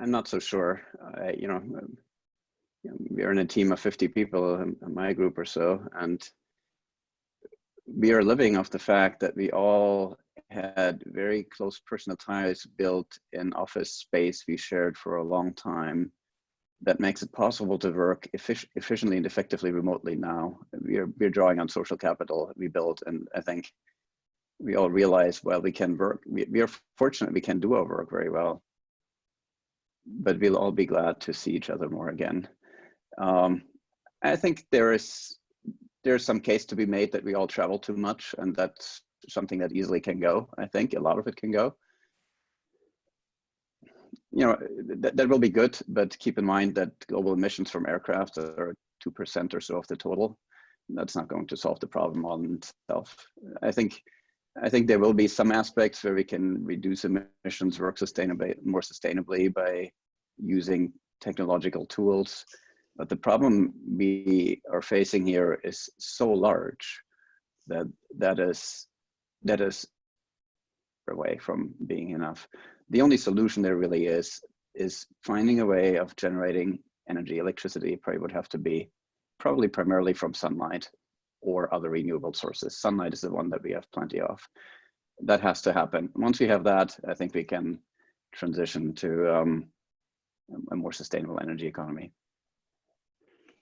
I'm not so sure. Uh, you know, um, we're in a team of 50 people in my group or so, and we are living off the fact that we all had very close personal ties built in office space we shared for a long time that makes it possible to work effic efficiently and effectively remotely now. We're, we're drawing on social capital we built and I think we all realize, well, we can work, we, we are fortunate we can do our work very well, but we'll all be glad to see each other more again. Um, I think there is there's some case to be made that we all travel too much and that's something that easily can go. I think a lot of it can go. You know, th that will be good, but keep in mind that global emissions from aircraft are 2% or so of the total. That's not going to solve the problem on itself. I think I think there will be some aspects where we can reduce emissions, work sustainably, more sustainably by using technological tools. But the problem we are facing here is so large that that is that is away from being enough. The only solution there really is is finding a way of generating energy. Electricity probably would have to be probably primarily from sunlight or other renewable sources. Sunlight is the one that we have plenty of. That has to happen. Once we have that, I think we can transition to um, a more sustainable energy economy.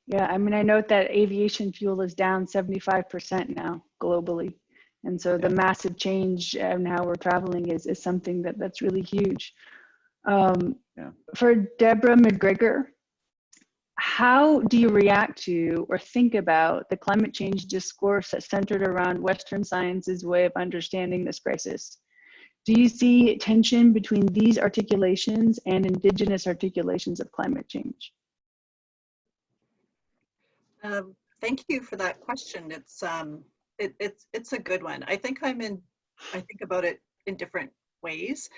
Yeah, I mean, I note that aviation fuel is down 75% now globally. And so the massive change in how we're traveling is, is something that, that's really huge. Um, yeah. For Deborah McGregor, how do you react to or think about the climate change discourse that's centered around Western science's way of understanding this crisis? Do you see tension between these articulations and indigenous articulations of climate change? Um, thank you for that question. It's um, it, it's it's a good one. I think I'm in. I think about it in different ways.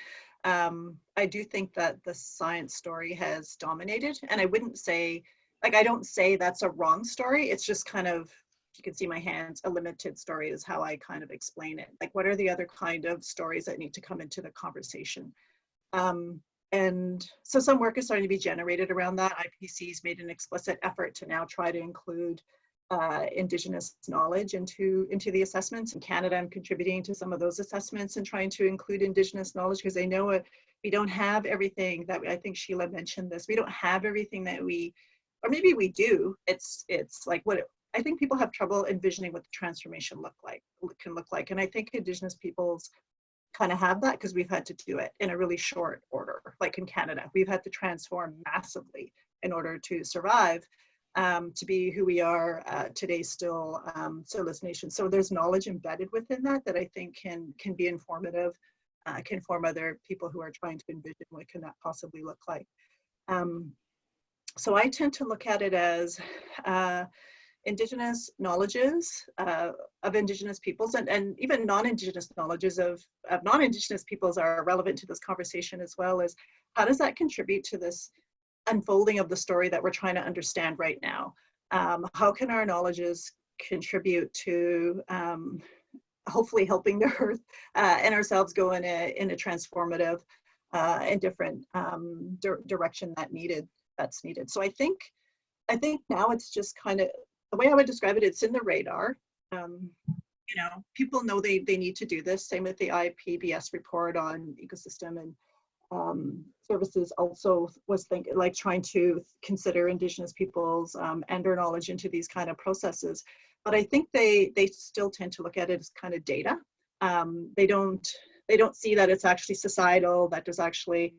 Um, I do think that the science story has dominated, and I wouldn't say like I don't say that's a wrong story. It's just kind of you can see my hands. A limited story is how I kind of explain it. Like, what are the other kind of stories that need to come into the conversation? Um, and so some work is starting to be generated around that. IPCC's made an explicit effort to now try to include uh, Indigenous knowledge into, into the assessments. In Canada, I'm contributing to some of those assessments and trying to include Indigenous knowledge because I know it, we don't have everything that I think Sheila mentioned this. We don't have everything that we, or maybe we do. It's it's like what it, I think people have trouble envisioning what the transformation look like can look like, and I think Indigenous peoples kind of have that because we've had to do it in a really short order. Like in Canada, we've had to transform massively in order to survive, um, to be who we are uh, today still um, Solis Nation. So there's knowledge embedded within that that I think can can be informative, uh, can form other people who are trying to envision what can that possibly look like. Um, so I tend to look at it as uh, indigenous knowledges uh, of indigenous peoples and, and even non-indigenous knowledges of, of non-indigenous peoples are relevant to this conversation as well as how does that contribute to this unfolding of the story that we're trying to understand right now? Um, how can our knowledges contribute to um, hopefully helping the earth uh, and ourselves go in a in a transformative uh, and different um, di direction that needed that's needed. So i think i think now it's just kind of the way I would describe it, it's in the radar. Um, you know, people know they, they need to do this. Same with the IPBES report on ecosystem and um, services also was thinking like trying to consider indigenous peoples um, and their knowledge into these kind of processes. But I think they they still tend to look at it as kind of data. Um, they don't they don't see that it's actually societal, that there's actually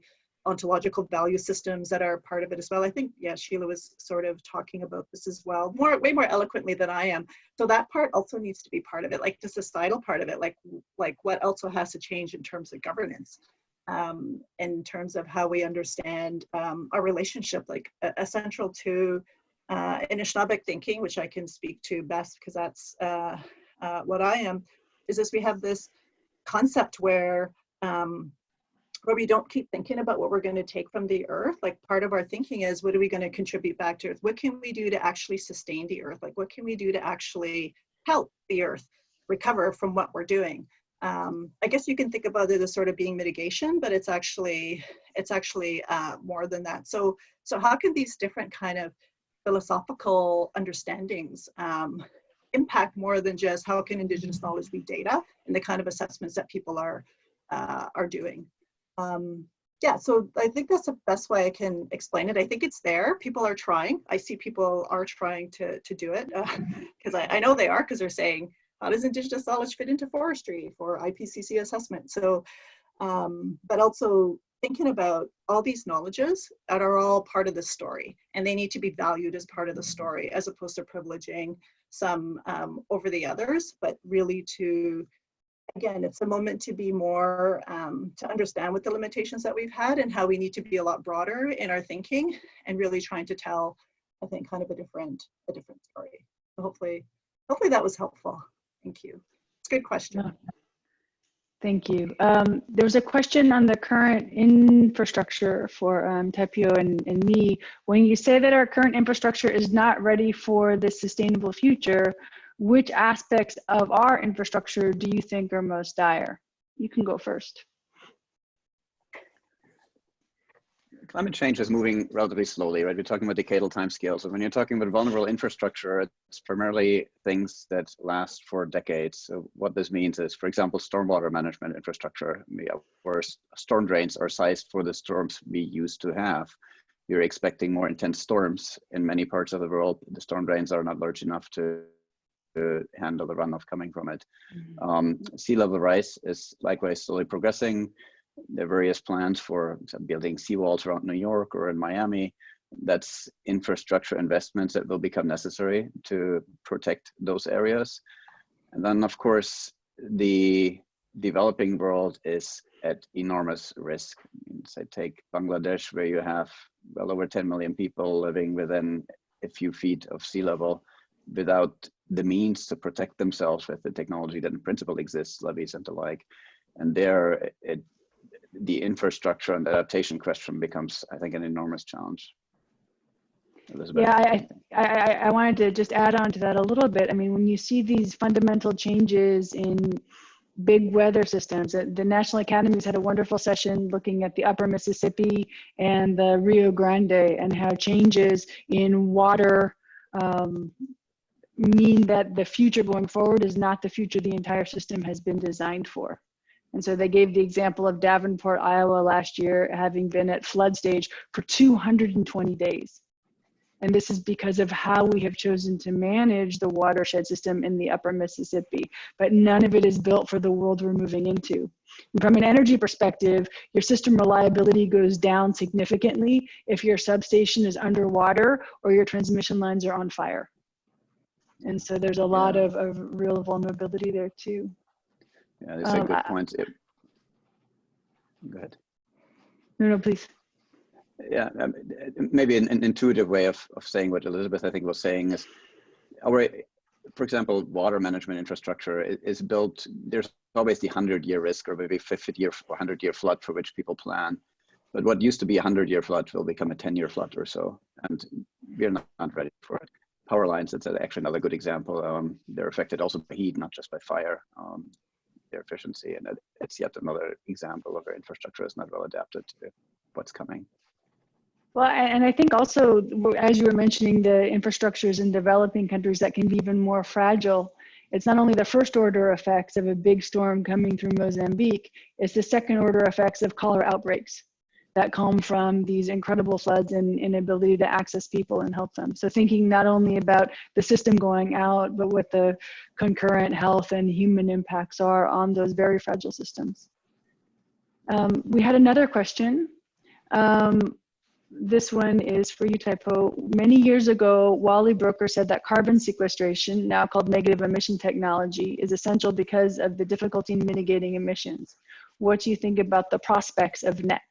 ontological value systems that are part of it as well. I think, yeah, Sheila was sort of talking about this as well, more way more eloquently than I am. So that part also needs to be part of it, like the societal part of it, like like what also has to change in terms of governance, um, in terms of how we understand um, our relationship, like essential to uh, Anishinaabeg thinking, which I can speak to best because that's uh, uh, what I am, is this we have this concept where um, where we don't keep thinking about what we're going to take from the earth. Like part of our thinking is what are we going to contribute back to earth? What can we do to actually sustain the earth? Like what can we do to actually help the earth recover from what we're doing? Um, i guess you can think about it as sort of being mitigation but it's actually it's actually uh, more than that. So so how can these different kind of philosophical understandings um, impact more than just how can indigenous knowledge be data and the kind of assessments that people are uh, are doing um, yeah, so I think that's the best way I can explain it. I think it's there. People are trying. I see people are trying to, to do it because uh, I, I know they are because they're saying, how does Indigenous knowledge fit into forestry for IPCC assessment? So, um, but also thinking about all these knowledges that are all part of the story and they need to be valued as part of the story as opposed to privileging some um, over the others, but really to again, it's a moment to be more, um, to understand what the limitations that we've had and how we need to be a lot broader in our thinking and really trying to tell, I think, kind of a different, a different story. So hopefully, hopefully that was helpful. Thank you. It's a good question. Thank you. Um, there was a question on the current infrastructure for um, Tapio and, and me. When you say that our current infrastructure is not ready for the sustainable future, which aspects of our infrastructure do you think are most dire? You can go first. Climate change is moving relatively slowly, right? We're talking about decadal timescales. So when you're talking about vulnerable infrastructure, it's primarily things that last for decades. So what this means is, for example, stormwater management infrastructure, where storm drains are sized for the storms we used to have. We're expecting more intense storms in many parts of the world. The storm drains are not large enough to to handle the runoff coming from it. Mm -hmm. um, sea level rise is likewise slowly progressing. There are various plans for building seawalls around New York or in Miami. That's infrastructure investments that will become necessary to protect those areas. And then, of course, the developing world is at enormous risk. Say, take Bangladesh, where you have well over 10 million people living within a few feet of sea level without the means to protect themselves with the technology that in principle exists, levees and the like. And there, it, the infrastructure and adaptation question becomes, I think, an enormous challenge. Elizabeth. Yeah, I, I, I wanted to just add on to that a little bit. I mean, when you see these fundamental changes in big weather systems, uh, the National Academies had a wonderful session looking at the upper Mississippi and the Rio Grande and how changes in water um, mean that the future going forward is not the future the entire system has been designed for. And so they gave the example of Davenport, Iowa last year having been at flood stage for 220 days. And this is because of how we have chosen to manage the watershed system in the upper Mississippi. But none of it is built for the world we're moving into. From an energy perspective, your system reliability goes down significantly if your substation is underwater or your transmission lines are on fire. And so there's a lot Yeah. of, of real vulnerability there too. Yeah, that's a Um, good I- point. It- Go ahead. No, no, please. Yeah, um, maybe an, an intuitive way of, of saying what Elizabeth, I think, was saying is our, for example, water management infrastructure i- is built, there's always the 100 year risk or maybe 50 year or 100 year flood for which people plan. But what used to be a 100 year flood will become a 10 year flood or so. And we're not, not ready for it. Power lines, that's actually another good example. Um, they're affected also by heat, not just by fire. Um, their efficiency, and it- it's yet another example of our infrastructure is not well adapted to what's coming. Well, and I think also, as you were mentioning, the infrastructures in developing countries that can be even more fragile. It's not only the first order effects of a big storm coming through Mozambique, it's the second order effects of cholera outbreaks that come from these incredible floods and inability to access people and help them. So thinking not only about the system going out, but what the concurrent health and human impacts are on those very fragile systems. Um, we had another question. Um, this one is for you, Tapio. Many years ago, Wally Broecker said that carbon sequestration, now called negative emission technology, is essential because of the difficulty in mitigating emissions. What do you think about the prospects of NET?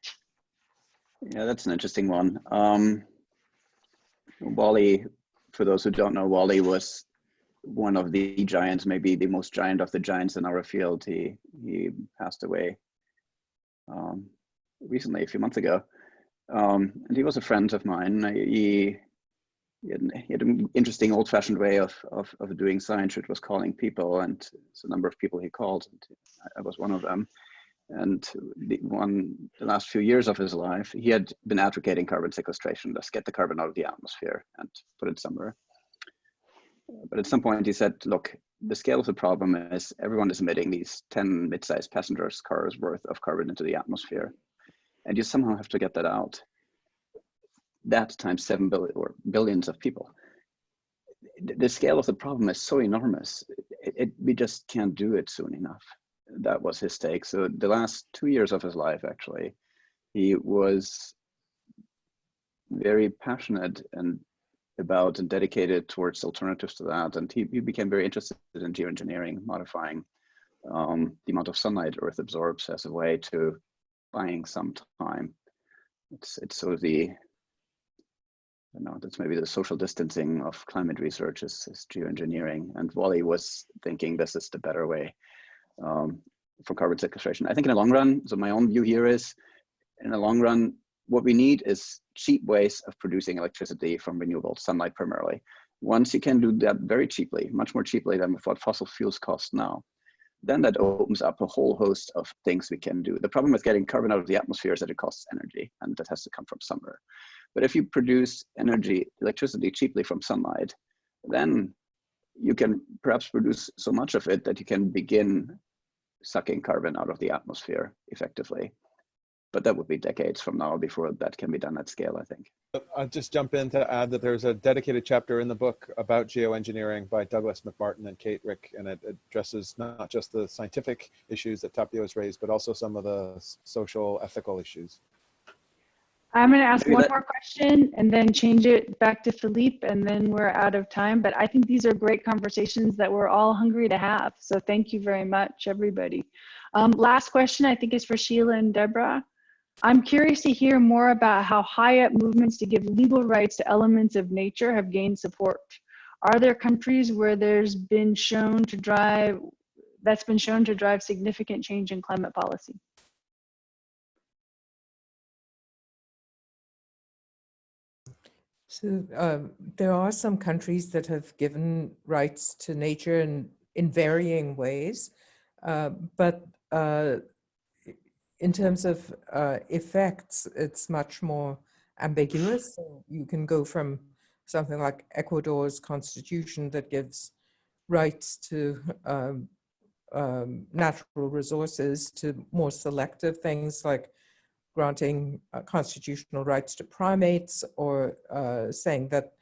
Yeah, that's an interesting one. Um, Wally, for those who don't know, Wally was one of the giants, maybe the most giant of the giants in our field. He he passed away um, recently, a few months ago, um, and he was a friend of mine. He he had, he had an interesting old-fashioned way of, of of doing science, which was calling people, and it's a number of people he called, I was one of them and the one the last few years of his life he had been advocating carbon sequestration let's get the carbon out of the atmosphere and put it somewhere. But at some point he said look the scale of the problem is everyone is emitting these 10 mid-sized passengers cars worth of carbon into the atmosphere. And you somehow have to get that out. That times 7 billion or billions of people. The the scale of the problem is so enormous it, it, we just can't do it soon enough that was his take. So the last two years of his life, actually, he was very passionate and about and dedicated towards alternatives to that. And he, he became very interested in geoengineering, modifying um, the amount of sunlight Earth absorbs as a way to buying some time. It's it's sort of the don't know, that's maybe the social distancing of climate research is, is geoengineering. And Wally was thinking this is the better way um, for carbon sequestration. I think in the long run, so my own view here is, in the long run, what we need is cheap ways of producing electricity from renewable sunlight primarily. Once you can do that very cheaply, much more cheaply than what fossil fuels cost now, then that opens up a whole host of things we can do. The problem with getting carbon out of the atmosphere is that it costs energy and that has to come from somewhere. But if you produce energy, electricity cheaply from sunlight, then you can perhaps produce so much of it that you can begin sucking carbon out of the atmosphere effectively. But that would be decades from now before that can be done at scale, I think. I'll just jump in to add that there's a dedicated chapter in the book about geoengineering by Douglas MacMartin and Kate Ricke, and it addresses not just the scientific issues that Tapio has raised, but also some of the social, ethical issues. I'm going to ask Maybe one that- more question and then change it back to Philippe, and then we're out of time. But I think these are great conversations that we're all hungry to have. So thank you very much, everybody. Um, last question, I think, is for Sheila and Deborah. I'm curious to hear more about how high up movements to give legal rights to elements of nature have gained support. Are there countries where there's been shown to drive, that's been shown to drive significant change in climate policy? So um, there are some countries that have given rights to nature in, in varying ways, uh, but uh, in terms of uh, effects, it's much more ambiguous. So you can go from something like Ecuador's constitution that gives rights to um, um, natural resources to more selective things like granting uh, constitutional rights to primates or uh, saying that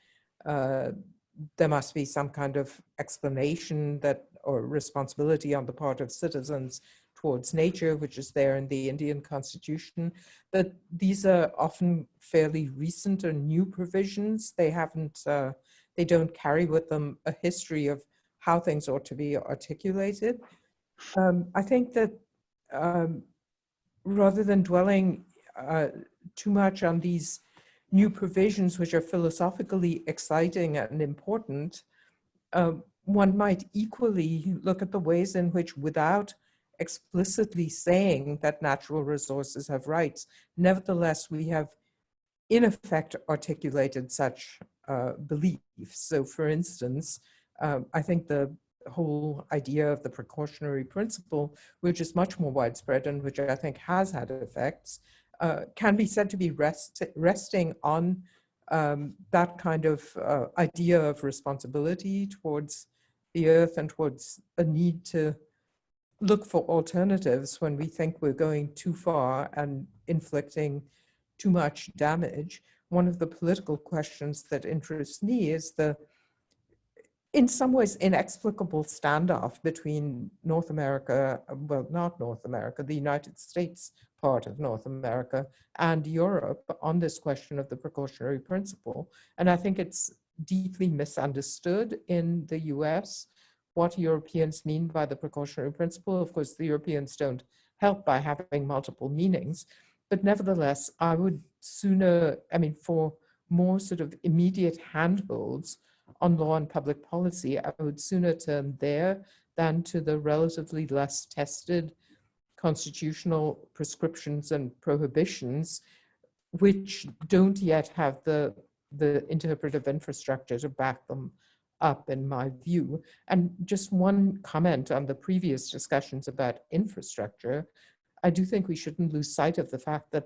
uh, there must be some kind of explanation that or responsibility on the part of citizens towards nature, which is there in the Indian constitution. But these are often fairly recent or new provisions. They haven't, uh, they don't carry with them a history of how things ought to be articulated. Um, I think that um, rather than dwelling uh, too much on these new provisions, which are philosophically exciting and important, um, one might equally look at the ways in which without explicitly saying that natural resources have rights, nevertheless, we have in effect articulated such uh, beliefs. So for instance, um, I think the whole idea of the precautionary principle, which is much more widespread and which I think has had effects, uh, can be said to be rest, resting on um, that kind of uh, idea of responsibility towards the earth and towards a need to look for alternatives when we think we're going too far and inflicting too much damage. One of the political questions that interests me is the, in some ways, inexplicable standoff between North America, well, not North America, the United States part of North America and Europe on this question of the precautionary principle. And I think it's deeply misunderstood in the US what Europeans mean by the precautionary principle. Of course, the Europeans don't help by having multiple meanings, but nevertheless, I would sooner, I mean, for more sort of immediate handholds on law and public policy, I would sooner turn there than to the relatively less tested constitutional prescriptions and prohibitions, which don't yet have the, the interpretive infrastructure to back them up in my view. And just one comment on the previous discussions about infrastructure, I do think we shouldn't lose sight of the fact that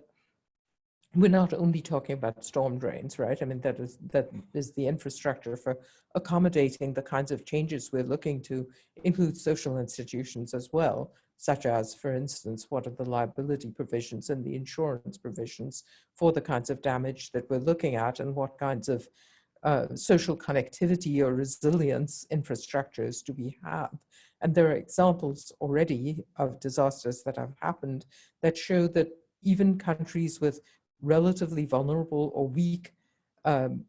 we're not only talking about storm drains, right? I mean, that is, that is the infrastructure for accommodating the kinds of changes we're looking to include social institutions as well, such as, for instance, what are the liability provisions and the insurance provisions for the kinds of damage that we're looking at and what kinds of uh, social connectivity or resilience infrastructures do we have? And there are examples already of disasters that have happened that show that even countries with relatively vulnerable or weak um,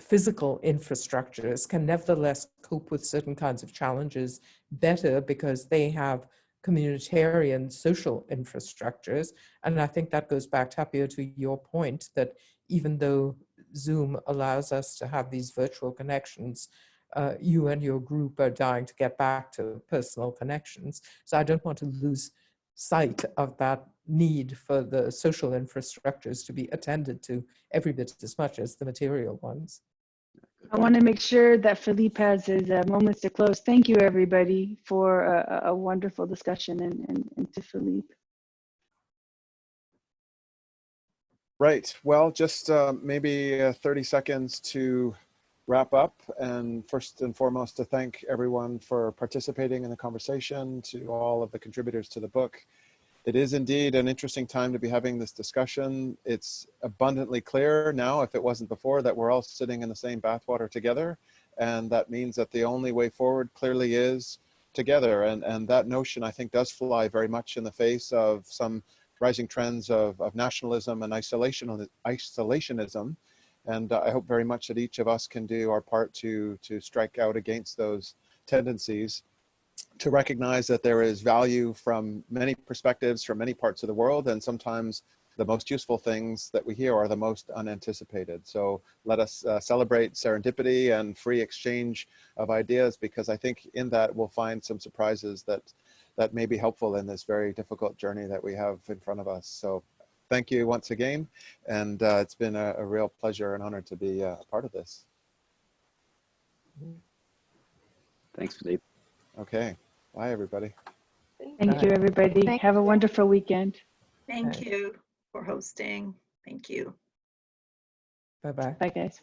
physical infrastructures can nevertheless cope with certain kinds of challenges better because they have communitarian social infrastructures. And I think that goes back, Tapio, to your point that even though Zoom allows us to have these virtual connections, uh, you and your group are dying to get back to personal connections. So I don't want to lose sight of that need for the social infrastructures to be attended to every bit as much as the material ones. I want to make sure that Philippe has his uh, moments to close. Thank you, everybody, for a, a wonderful discussion and, and, and to Philippe. Right. Well, just uh, maybe uh, 30 seconds to wrap up. And first and foremost, to thank everyone for participating in the conversation, to all of the contributors to the book. It is indeed an interesting time to be having this discussion. It's abundantly clear now, if it wasn't before, that we're all sitting in the same bathwater together. And that means that the only way forward clearly is together. And, and that notion, I think, does fly very much in the face of some rising trends of, of nationalism and isolation, isolationism. And uh, I hope very much that each of us can do our part to, to strike out against those tendencies, to recognize that there is value from many perspectives, from many parts of the world, and sometimes the most useful things that we hear are the most unanticipated. So let us uh, celebrate serendipity and free exchange of ideas because I think in that we'll find some surprises that that may be helpful in this very difficult journey that we have in front of us. So thank you once again. And uh, it's been a, a, real pleasure and honor to be uh, a part of this. Thanks, Philippe. Okay. Bye, everybody. Thank you, everybody. Thank Have a wonderful weekend. Thank Right. you for hosting. Thank you. Bye-bye. Bye, guys.